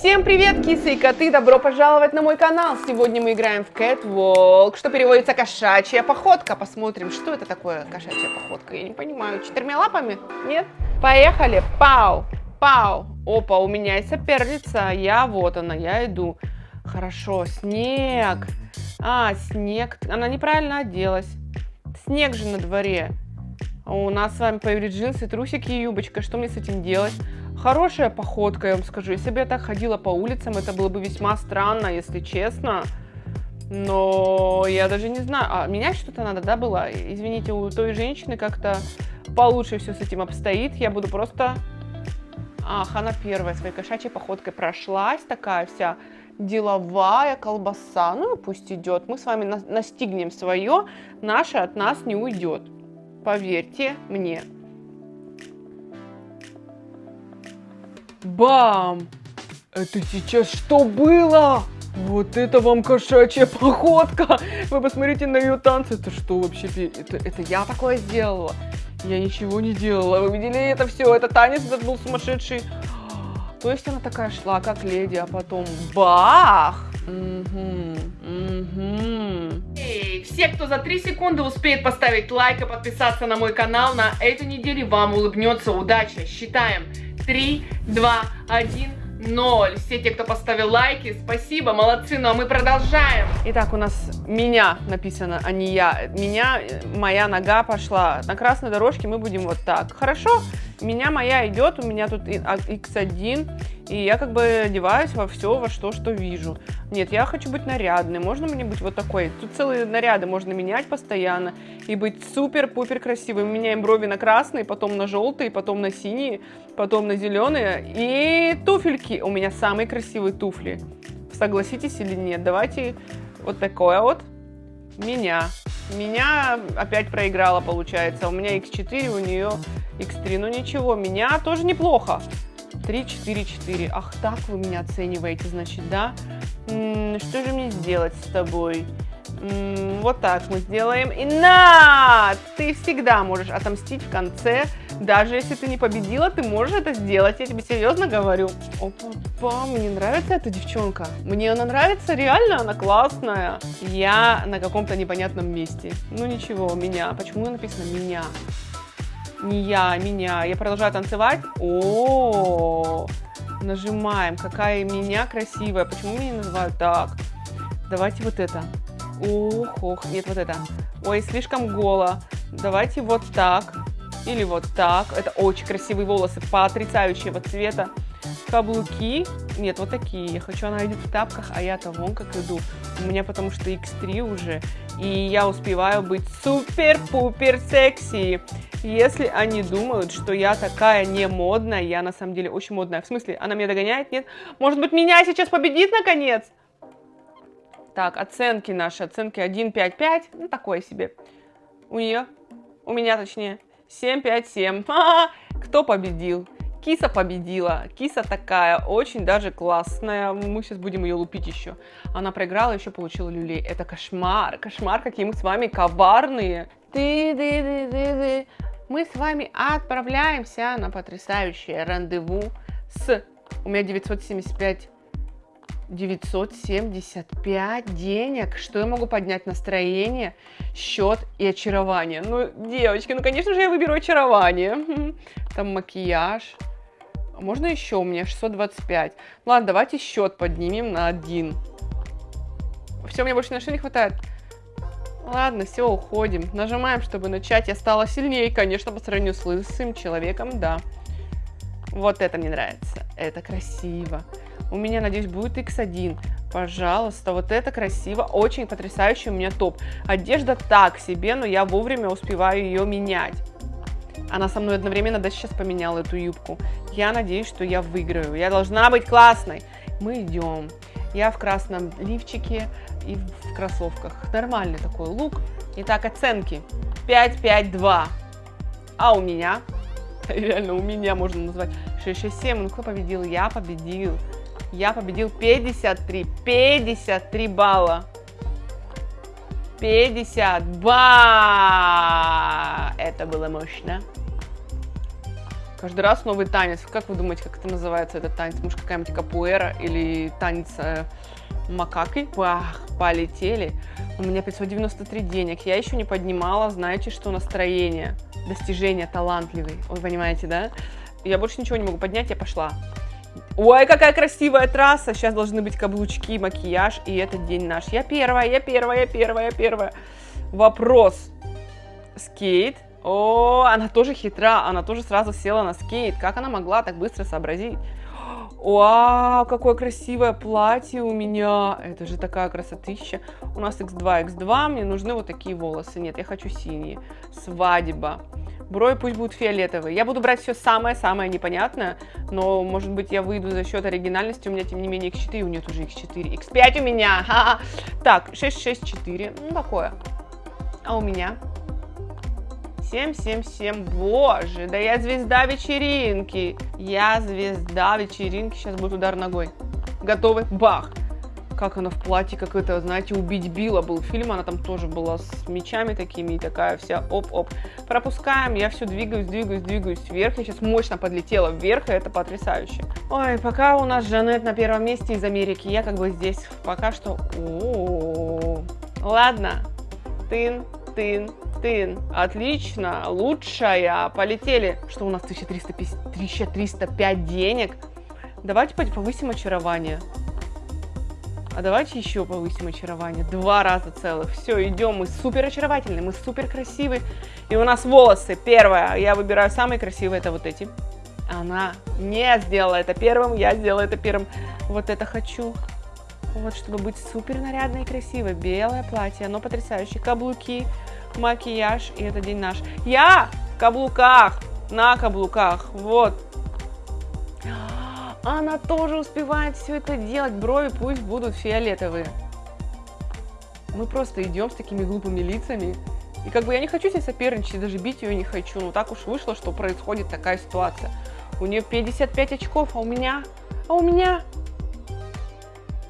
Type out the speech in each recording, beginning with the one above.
Всем привет, кисы и коты! Добро пожаловать на мой канал! Сегодня мы играем в Catwalk, что переводится кошачья походка. Посмотрим, что это такое кошачья походка. Я не понимаю, четырьмя лапами? Нет? Поехали! Пау! Пау! Опа, у меня есть соперница. Я, вот она, я иду. Хорошо, снег. А, снег. Она неправильно оделась. Снег же на дворе. У нас с вами появились джинсы, трусики и юбочка. Что мне с этим делать? Хорошая походка, я вам скажу. Если бы я так ходила по улицам, это было бы весьма странно, если честно. Но я даже не знаю. А менять что-то надо, да, было? Извините, у той женщины как-то получше все с этим обстоит. Я буду просто... Ах, она первая своей кошачьей походкой прошлась, такая вся деловая колбаса. Ну и пусть идет. Мы с вами настигнем свое, наше от нас не уйдет. Поверьте мне. Бам! Это сейчас что было? Вот это вам кошачья походка! Вы посмотрите на ее танцы. Это что вообще? Это, это я такое сделала? Я ничего не делала. Вы видели это все? Это танец этот был сумасшедший. То есть она такая шла, как леди, а потом бах! Эй, все, кто за 3 секунды успеет поставить лайк и подписаться на мой канал, на этой неделе вам улыбнется удача. Считаем. 3, 2, 1, 0. Все те, кто поставил лайки, спасибо, молодцы, ну а мы продолжаем. Итак, у нас меня написано, а не я. Меня, моя нога пошла. На красной дорожке мы будем вот так. Хорошо? Меня моя идет, у меня тут x1, а, и я как бы одеваюсь во все, во что, что вижу. Нет, я хочу быть нарядной, можно мне быть вот такой? Тут целые наряды можно менять постоянно и быть супер-пупер красивой. Мы меняем брови на красные, потом на желтые, потом на синие, потом на зеленые. И туфельки. У меня самые красивые туфли. Согласитесь или нет? Давайте вот такое вот. Меня. Меня опять проиграла, получается. У меня x4, у нее x3. Ну ничего, меня тоже неплохо. 3, 4, 4. Ах, так вы меня оцениваете, значит, да? М -м, что же мне сделать с тобой? М вот так мы сделаем. И на! Ты всегда можешь отомстить в конце. Даже если ты не победила, ты можешь это сделать. Я тебе серьезно говорю. Опа, мне нравится эта девчонка. Мне она нравится, реально, она классная. Я на каком-то непонятном месте. Ну ничего, меня. Почему написано меня? Не я, меня. Я продолжаю танцевать. О, нажимаем. Какая меня красивая. Почему меня называют так? Давайте вот это. Ох, ох, нет, вот это. Ой, слишком голо. Давайте вот так. Или вот так. Это очень красивые волосы, потрясающего цвета. Каблуки. Нет, вот такие. Я хочу, она идет в тапках, а я-то вон как иду. У меня потому что X3 уже. И я успеваю быть супер-пупер секси. Если они думают, что я такая не модная, я на самом деле очень модная. В смысле, она меня догоняет? Нет? Может быть, меня сейчас победит наконец? Так, оценки наши. Оценки 1, 5, 5. Ну, такое себе. У нее, у меня точнее, 7, 5, 7. Кто победил? Киса победила. Киса такая, очень даже классная. Мы сейчас будем ее лупить еще. Она проиграла, еще получила люлей. Это кошмар. Кошмар, какие мы с вами коварные. Ты, ты, ты, ты, ты мы с вами отправляемся на потрясающее рандеву с... У меня 975 975 денег. Что я могу поднять? Настроение, счет и очарование. Ну, девочки, ну, конечно же, я выберу очарование. Там макияж. Можно еще? У меня 625. ладно, давайте счет поднимем на один. Все, мне больше на что не хватает. Ладно, все, уходим. Нажимаем, чтобы начать. Я стала сильнее, конечно, по сравнению с лысым человеком, да. Вот это мне нравится. Это красиво. У меня, надеюсь, будет X1. Пожалуйста, вот это красиво. Очень потрясающий у меня топ. Одежда так себе, но я вовремя успеваю ее менять. Она со мной одновременно даже сейчас поменяла эту юбку. Я надеюсь, что я выиграю. Я должна быть классной. Мы идем. Я в красном лифчике и в кроссовках. Нормальный такой лук. Итак, оценки. 5, 5, 2. А у меня? Реально, у меня можно назвать. 6, 6, 7. Ну, кто победил? Я победил. Я победил 53. 53 балла. 52. Это было мощно. Каждый раз новый танец. Как вы думаете, как это называется, этот танец? Может, какая-нибудь капуэра или танец э, макаки? Бах, полетели. У меня 593 денег. Я еще не поднимала, знаете, что настроение, достижение талантливый. Вы понимаете, да? Я больше ничего не могу поднять, я пошла. Ой, какая красивая трасса. Сейчас должны быть каблучки, макияж, и этот день наш. Я первая, я первая, я первая, я первая. Вопрос. Скейт. О, она тоже хитра, она тоже сразу села на скейт. Как она могла так быстро сообразить? Вау, какое красивое платье у меня. Это же такая красотища. У нас x2, x2, мне нужны вот такие волосы. Нет, я хочу синие. Свадьба. Брови пусть будут фиолетовые. Я буду брать все самое-самое непонятное, но, может быть, я выйду за счет оригинальности. У меня, тем не менее, x4, у нее тоже x4. x5 у меня. Ха -ха. Так, 6, 6, 4. Ну, такое. А у меня? 7, 7, 7. Боже, да я звезда вечеринки. Я звезда вечеринки. Сейчас будет удар ногой. Готовы? Бах как она в платье, как это, знаете, «Убить Билла» был фильм, она там тоже была с мечами такими, и такая вся оп-оп. Пропускаем, я все двигаюсь, двигаюсь, двигаюсь вверх, я сейчас мощно подлетела вверх, и это потрясающе. Ой, пока у нас Жанет на первом месте из Америки, я как бы здесь пока что... О. Ладно, тын, тын, тын. Отлично, лучшая. Полетели. Что у нас 1350, 1305 денег? Давайте повысим очарование. А давайте еще повысим очарование. Два раза целых. Все, идем. Мы супер очаровательные, мы супер красивые. И у нас волосы. Первое. Я выбираю самые красивые. Это вот эти. Она не сделала это первым. Я сделала это первым. Вот это хочу. Вот, чтобы быть супер нарядной и красивой. Белое платье. Оно потрясающее. Каблуки, макияж. И это день наш. Я в каблуках. На каблуках. Вот. Она тоже успевает все это делать. Брови пусть будут фиолетовые. Мы просто идем с такими глупыми лицами. И как бы я не хочу себе соперничать, даже бить ее не хочу. Но так уж вышло, что происходит такая ситуация. У нее 55 очков, а у меня... А у меня...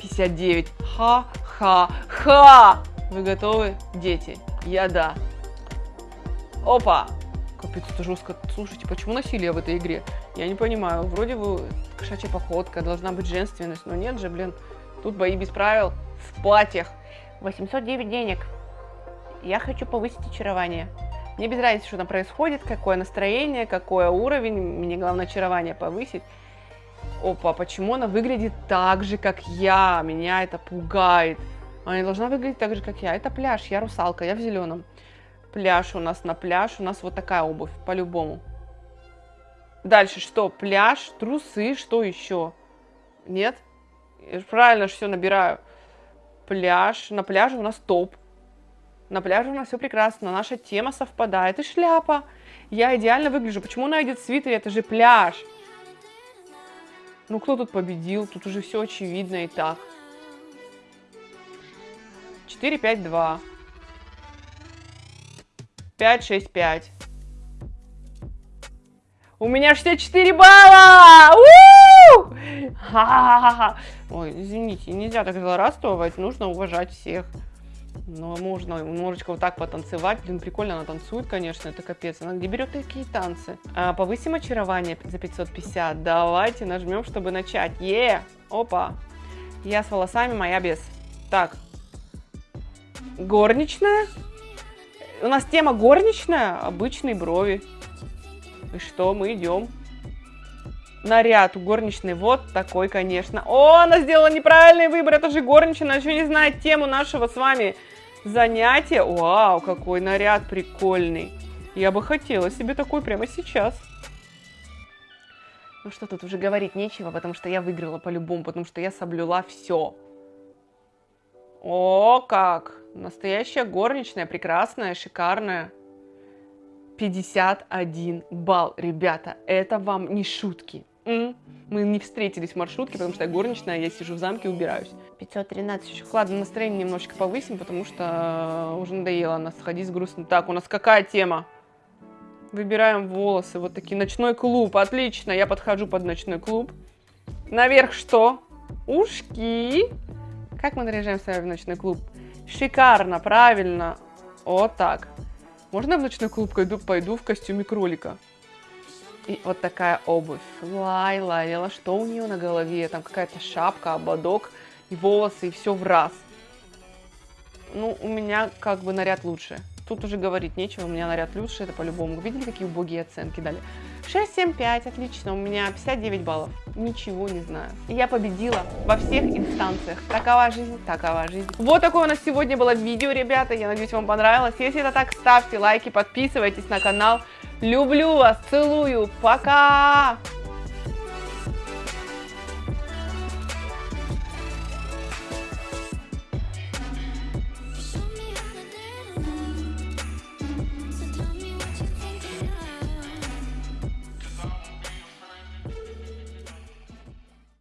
59. Ха-ха-ха! Вы готовы, дети? Я да. Опа! Капец, это жестко. Слушайте, почему насилие в этой игре? Я не понимаю. Вроде бы кошачья походка, должна быть женственность, но нет же, блин. Тут бои без правил в платьях. 809 денег. Я хочу повысить очарование. Мне без разницы, что там происходит, какое настроение, какой уровень. Мне главное очарование повысить. Опа, почему она выглядит так же, как я? Меня это пугает. Она не должна выглядеть так же, как я. Это пляж, я русалка, я в зеленом пляж у нас на пляж, у нас вот такая обувь, по-любому. Дальше что? Пляж, трусы, что еще? Нет? Я правильно все набираю. Пляж, на пляже у нас топ. На пляже у нас все прекрасно, наша тема совпадает. И шляпа. Я идеально выгляжу. Почему она идет в свитере? Это же пляж. Ну, кто тут победил? Тут уже все очевидно и так. 4, 5, 2. 5, 6, 5. У меня 64 балла! Ой, извините, нельзя так злорадствовать, нужно уважать всех. Но можно немножечко вот так потанцевать. Блин, прикольно она танцует, конечно, это капец. Она где берет такие танцы? А, повысим очарование за 550. Давайте нажмем, чтобы начать. Е! Опа! Я с волосами, моя без. Так. Горничная? У нас тема горничная, обычные брови. И что, мы идем. Наряд у горничной вот такой, конечно. О, она сделала неправильный выбор, это же горничная, она еще не знает тему нашего с вами занятия. Вау, какой наряд прикольный. Я бы хотела себе такой прямо сейчас. Ну что тут уже говорить нечего, потому что я выиграла по-любому, потому что я соблюла все. О, как! Настоящая горничная, прекрасная, шикарная. 51 балл, ребята, это вам не шутки. Мы не встретились в маршрутке, потому что я горничная, я сижу в замке убираюсь. 513 еще. Ладно, настроение немножечко повысим, потому что уже надоело нас ходить с грустным. Так, у нас какая тема? Выбираем волосы, вот такие. Ночной клуб, отлично, я подхожу под ночной клуб. Наверх что? Ушки. Как мы наряжаемся в ночной клуб? Шикарно, правильно. Вот так. Можно в ночной клуб пойду, пойду в костюме кролика? И вот такая обувь. Лайла, Лайла, что у нее на голове? Там какая-то шапка, ободок и волосы, и все в раз. Ну, у меня как бы наряд лучше. Тут уже говорить нечего, у меня наряд лучше, это по-любому. Видели, какие убогие оценки дали? 6, 7, 5, отлично, у меня 59 баллов. Ничего не знаю. Я победила во всех инстанциях. Такова жизнь, такова жизнь. Вот такое у нас сегодня было видео, ребята. Я надеюсь, вам понравилось. Если это так, ставьте лайки, подписывайтесь на канал. Люблю вас, целую, пока!